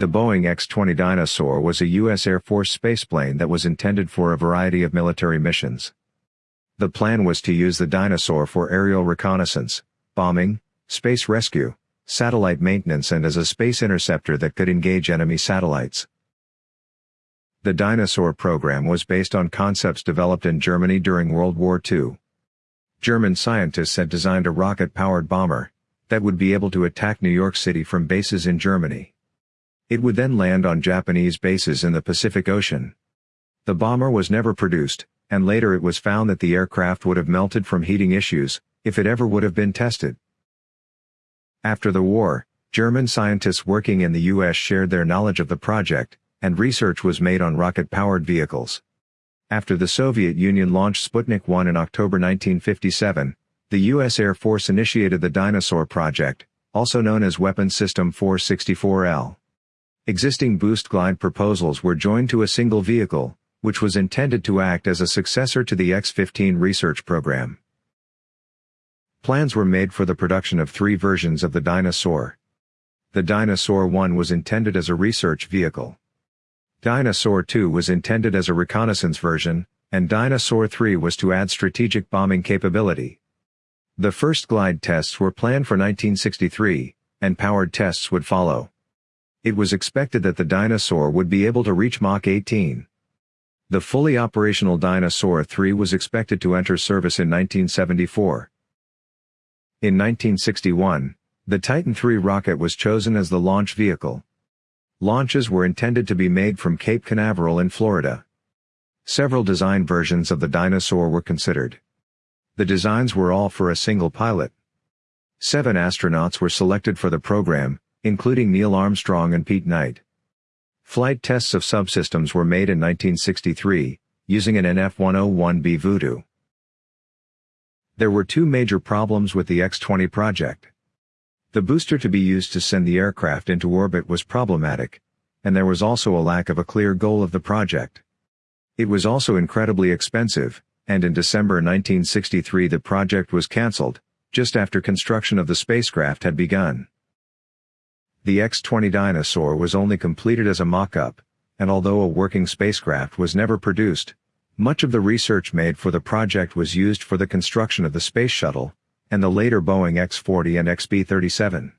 The Boeing X-20 Dyna-Soar was a U.S. Air Force spaceplane that was intended for a variety of military missions. The plan was to use the Dyna-Soar for aerial reconnaissance, bombing, space rescue, satellite maintenance and as a space interceptor that could engage enemy satellites. The Dyna-Soar program was based on concepts developed in Germany during World War II. German scientists had designed a rocket-powered bomber that would be able to attack New York City from bases in Germany. It would then land on Japanese bases in the Pacific Ocean. The bomber was never produced, and later it was found that the aircraft would have melted from heating issues, if it ever would have been tested. After the war, German scientists working in the U.S. shared their knowledge of the project, and research was made on rocket-powered vehicles. After the Soviet Union launched Sputnik 1 in October 1957, the U.S. Air Force initiated the Dyna-Soar project, also known as Weapon System 464L. Existing boost glide proposals were joined to a single vehicle, which was intended to act as a successor to the X-15 research program. Plans were made for the production of three versions of the Dyna-Soar. The Dyna-Soar 1 was intended as a research vehicle. Dyna-Soar 2 was intended as a reconnaissance version, and Dyna-Soar 3 was to add strategic bombing capability. The first glide tests were planned for 1963, and powered tests would follow. It was expected that the Dyna-Soar would be able to reach Mach 18. The fully operational Dyna-Soar 3 was expected to enter service in 1974. In 1961, the Titan III rocket was chosen as the launch vehicle. Launches were intended to be made from Cape Canaveral in Florida. Several design versions of the Dyna-Soar were considered. The designs were all for a single pilot. Seven astronauts were selected for the program, including Neil Armstrong and Pete Knight. Flight tests of subsystems were made in 1963, using an NF-101B Voodoo. There were two major problems with the X-20 project. The booster to be used to send the aircraft into orbit was problematic, and there was also a lack of a clear goal of the project. It was also incredibly expensive, and in December 1963 the project was cancelled, just after construction of the spacecraft had begun. The X-20 Dyna-Soar was only completed as a mock-up, and although a working spacecraft was never produced, much of the research made for the project was used for the construction of the Space Shuttle, and the later Boeing X-40 and XB-37.